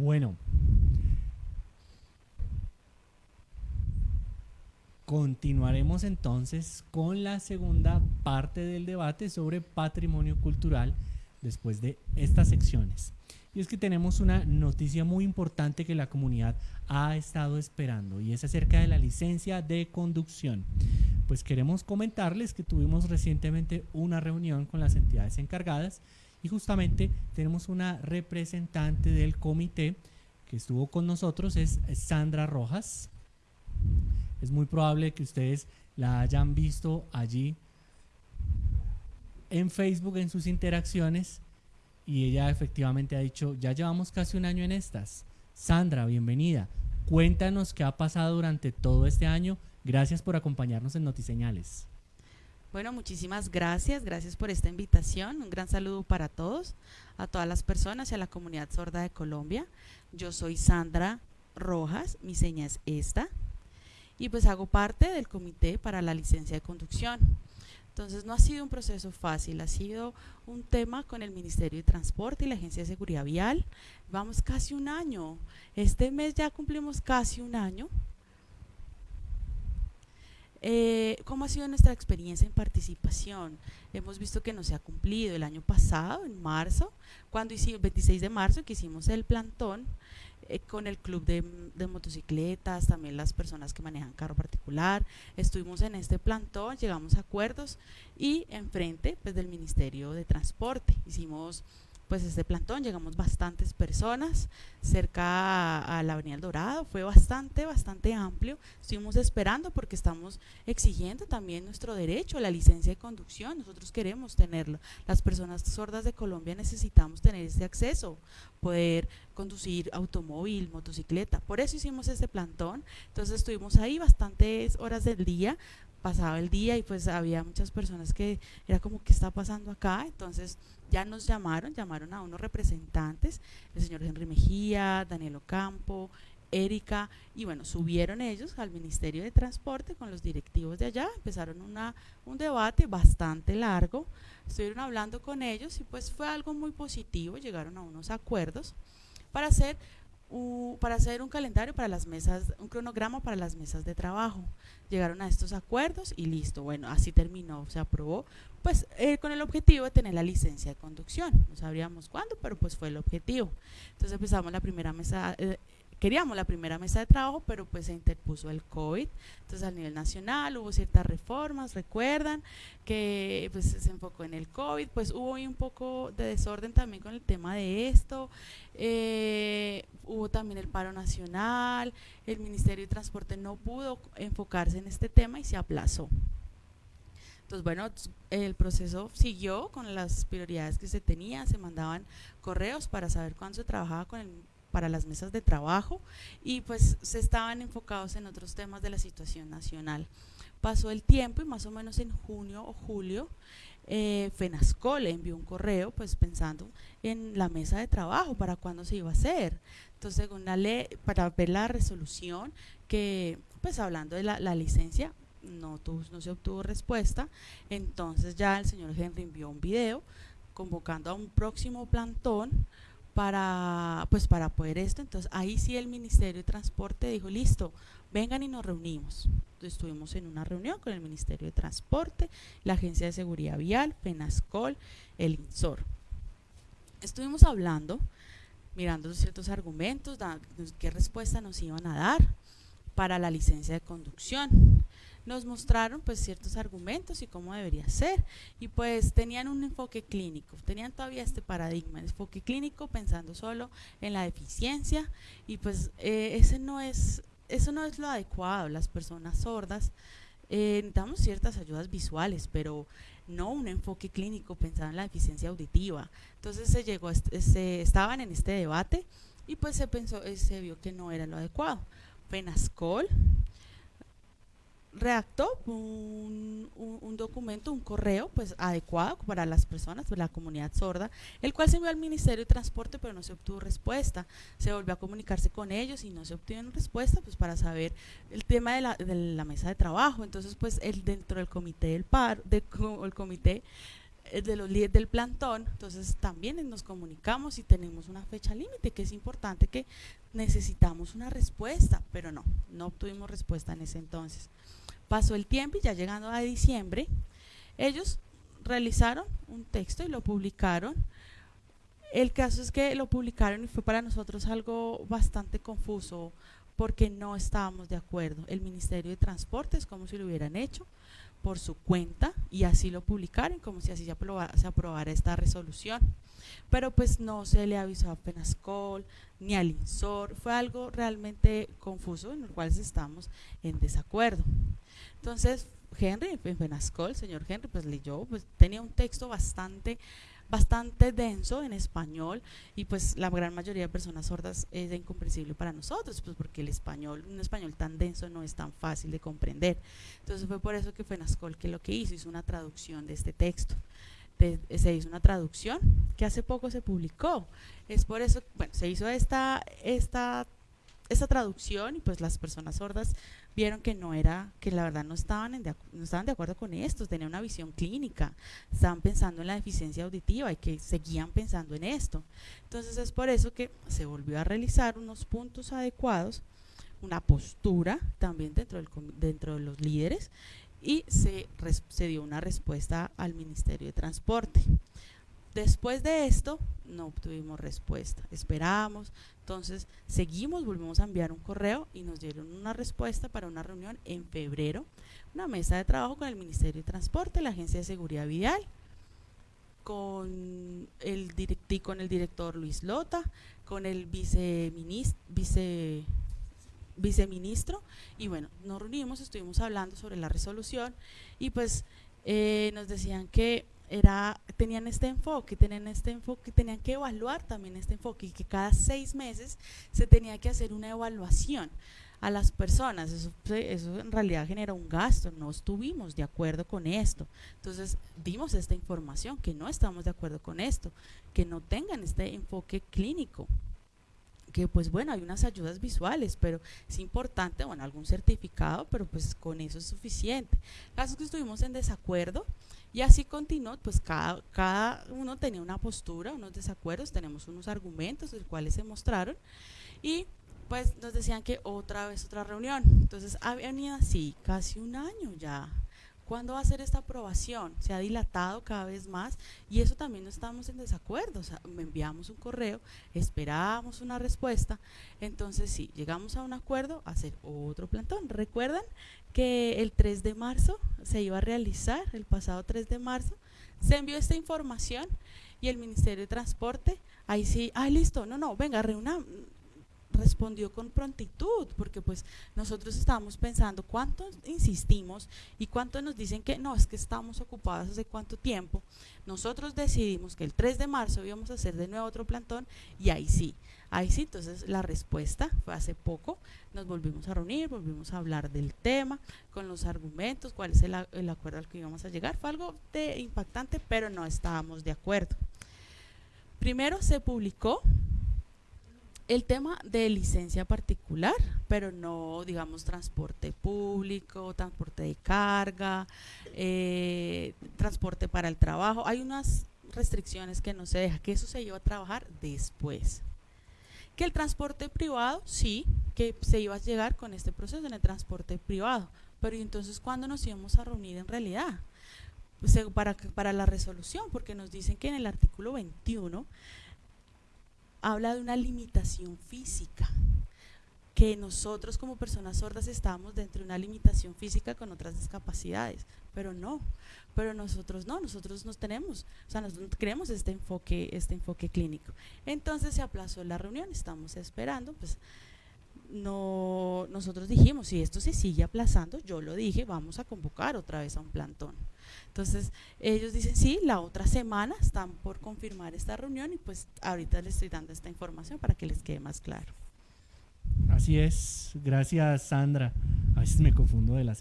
Bueno, continuaremos entonces con la segunda parte del debate sobre patrimonio cultural después de estas secciones. Y es que tenemos una noticia muy importante que la comunidad ha estado esperando y es acerca de la licencia de conducción. Pues queremos comentarles que tuvimos recientemente una reunión con las entidades encargadas y justamente tenemos una representante del comité que estuvo con nosotros, es Sandra Rojas. Es muy probable que ustedes la hayan visto allí en Facebook en sus interacciones y ella efectivamente ha dicho, ya llevamos casi un año en estas. Sandra, bienvenida. Cuéntanos qué ha pasado durante todo este año. Gracias por acompañarnos en Notiseñales. Bueno, muchísimas gracias, gracias por esta invitación. Un gran saludo para todos, a todas las personas y a la comunidad sorda de Colombia. Yo soy Sandra Rojas, mi seña es esta, y pues hago parte del comité para la licencia de conducción. Entonces no ha sido un proceso fácil, ha sido un tema con el Ministerio de Transporte y la Agencia de Seguridad Vial. Vamos casi un año. Este mes ya cumplimos casi un año. Eh, ¿Cómo ha sido nuestra experiencia en participación? Hemos visto que no se ha cumplido. El año pasado, en marzo, cuando hicimos, 26 de marzo, que hicimos el plantón, eh, con el club de, motocicletas, también las personas que manejan carro particular. Estuvimos en este plantón, llegamos a acuerdos y enfrente pues, del Ministerio de Transporte hicimos pues este plantón, llegamos bastantes personas cerca a, la Avenida El Dorado, fue bastante, bastante amplio, estuvimos esperando porque estamos exigiendo también nuestro derecho la licencia de conducción, nosotros queremos tenerlo, las personas sordas de Colombia necesitamos tener ese acceso, poder conducir automóvil, motocicleta, por eso hicimos este plantón, entonces estuvimos ahí bastantes horas del día, pasaba el día y pues había muchas personas que era como, ¿qué está pasando acá? Entonces ya nos llamaron, llamaron a unos representantes, el señor Henry Mejía, Daniel Ocampo, Erika, y bueno, subieron ellos al Ministerio de Transporte con los directivos de allá, empezaron una, un debate bastante largo, estuvieron hablando con ellos y pues fue algo muy positivo, llegaron a unos acuerdos para hacer para hacer un calendario para las mesas, un cronograma para las mesas de trabajo. Llegaron a estos acuerdos y listo, bueno, así terminó, se aprobó, pues eh, con el objetivo de tener la licencia de conducción. No sabríamos cuándo, pero pues fue el objetivo. Entonces empezamos la primera mesa, eh, queríamos la primera mesa de trabajo, pero pues se interpuso el COVID. Entonces a nivel nacional hubo ciertas reformas, recuerdan que pues se enfocó en el COVID, pues hubo un poco de desorden también con el tema de esto. Eh, hubo también el paro nacional, el Ministerio de Transporte no pudo enfocarse en este tema y se aplazó. Entonces, bueno, el proceso siguió con las prioridades que se tenía, se mandaban correos para saber cuándo se trabajaba con para las mesas de trabajo y pues se estaban enfocados en otros temas de la situación nacional. Pasó el tiempo y más o menos en junio o julio eh, FENASCO le envió un correo pues pensando en la mesa de trabajo para cuándo se iba a hacer. Entonces según la ley, para ver la resolución que pues hablando de la, la licencia no, no se obtuvo respuesta, entonces ya el señor Henry envió un video convocando a un próximo plantón para, pues para poder esto. Entonces ahí sí el Ministerio de Transporte dijo, listo, vengan y nos reunimos. Estuvimos en una reunión con el Ministerio de Transporte, la Agencia de Seguridad Vial, FENASCOL, el INSOR. Estuvimos hablando, mirando ciertos argumentos, qué respuesta nos iban a dar para la licencia de conducción nos mostraron pues ciertos argumentos y cómo debería ser y pues tenían un enfoque clínico, tenían todavía este paradigma, enfoque clínico pensando solo en la deficiencia y pues eh, ese no es, eso no es lo adecuado, las personas sordas eh, necesitamos ciertas ayudas visuales, pero no un enfoque clínico pensando en la deficiencia auditiva. Entonces se llegó, se, estaban en este debate y pues se pensó, eh, se vio que no era lo adecuado. Penascol redactó un, documento, un correo pues adecuado para las personas, para la comunidad sorda, el cual se envió al Ministerio de Transporte pero no se obtuvo respuesta. Se volvió a comunicarse con ellos y no se obtuvieron respuesta pues para saber el tema de la, de la mesa de trabajo. Entonces pues el, dentro del comité del paro, del el comité eh, de los líderes del plantón, entonces también nos comunicamos y tenemos una fecha límite, que es importante que necesitamos una respuesta, pero no, no obtuvimos respuesta en ese entonces. Pasó el tiempo y ya llegando a diciembre, ellos realizaron un texto y lo publicaron. El caso es que lo publicaron y fue para nosotros algo bastante confuso porque no estábamos de acuerdo. El Ministerio de Transportes, como si lo hubieran hecho, por su cuenta y así lo publicaron como si así se aprobara, se aprobara esta resolución. Pero pues no se le avisó a Penascol ni al INSOR, fue algo realmente confuso en el cual estamos en desacuerdo. Entonces, Henry, en Penascol, señor Henry, pues leyó, pues tenía un texto bastante bastante denso en español y pues la gran mayoría de personas sordas es incomprensible para nosotros, pues porque el español, un español tan denso no es tan fácil de comprender. Entonces fue por eso que fue Nascol que lo que hizo, hizo una traducción de este texto. se hizo una traducción que hace poco se publicó. Es por eso, bueno, se hizo esta, esta, esta traducción y pues las personas sordas vieron que no era, que la verdad no estaban, en de, no estaban de acuerdo con esto, tenían una visión clínica, estaban pensando en la deficiencia auditiva y que seguían pensando en esto. Entonces es por eso que se volvió a realizar unos puntos adecuados, una postura también dentro, del, dentro de los líderes y se, se dio una respuesta al Ministerio de Transporte. Después de esto, no obtuvimos respuesta. Esperamos, entonces seguimos, volvimos a enviar un correo y nos dieron una respuesta para una reunión en febrero, una mesa de trabajo con el Ministerio de Transporte, la Agencia de Seguridad Vial, con el, con el director Luis Lota, con el viceministro, vice, y bueno, nos reunimos, estuvimos hablando sobre la resolución y pues eh, nos decían que era, tenían este enfoque, tenían este enfoque, tenían que evaluar también este enfoque y que cada seis meses se tenía que hacer una evaluación a las personas. Eso, eso en realidad genera un gasto, no estuvimos de acuerdo con esto. Entonces dimos esta información, que no estamos de acuerdo con esto, que no tengan este enfoque clínico que pues bueno, hay unas ayudas visuales, pero es importante, bueno, algún certificado, pero pues con eso es suficiente. Casos que estuvimos en desacuerdo, y así continuó, pues cada, cada uno tenía una postura, unos desacuerdos, tenemos unos argumentos, los cuales se mostraron, y pues nos decían que otra vez otra reunión. Entonces había así casi un año ya. ¿Cuándo va a ser esta aprobación? Se ha dilatado cada vez más y eso también no estamos en desacuerdo. O sea, me enviamos un correo, esperábamos una respuesta. Entonces, sí, llegamos a un acuerdo, hacer otro plantón. ¿Recuerdan que el 3 de marzo se iba a realizar, el pasado 3 de marzo, se envió esta información y el Ministerio de Transporte, ahí sí, ah, listo, no, no, venga, reúna, respondió con prontitud, porque pues nosotros estábamos pensando cuánto insistimos y cuánto nos dicen que no, es que estamos ocupados hace cuánto tiempo. Nosotros decidimos que el 3 de marzo íbamos a hacer de nuevo otro plantón y ahí sí, ahí sí, entonces la respuesta fue hace poco, nos volvimos a reunir, volvimos a hablar del tema, con los argumentos, cuál es el, el acuerdo al que íbamos a llegar, fue algo de impactante, pero no estábamos de acuerdo. Primero se publicó el tema de licencia particular, pero no, digamos, transporte público, transporte de carga, eh, transporte para el trabajo. Hay unas restricciones que no se deja, que eso se lleva a trabajar después. Que el transporte privado, sí, que se iba a llegar con este proceso en el transporte privado, pero ¿y entonces cuándo nos íbamos a reunir en realidad? Para, para la resolución, porque nos dicen que en el artículo 21 habla de una limitación física, que nosotros como personas sordas estamos dentro de una limitación física con otras discapacidades, pero no, pero nosotros no, nosotros nos tenemos, o sea, nosotros queremos este enfoque, este enfoque clínico. Entonces se aplazó la reunión, estamos esperando, pues no, nosotros dijimos, si esto se sigue aplazando, yo lo dije, vamos a convocar otra vez a un plantón. Entonces, ellos dicen, sí, la otra semana están por confirmar esta reunión y pues ahorita les estoy dando esta información para que les quede más claro. Así es, gracias Sandra. A veces me confundo de las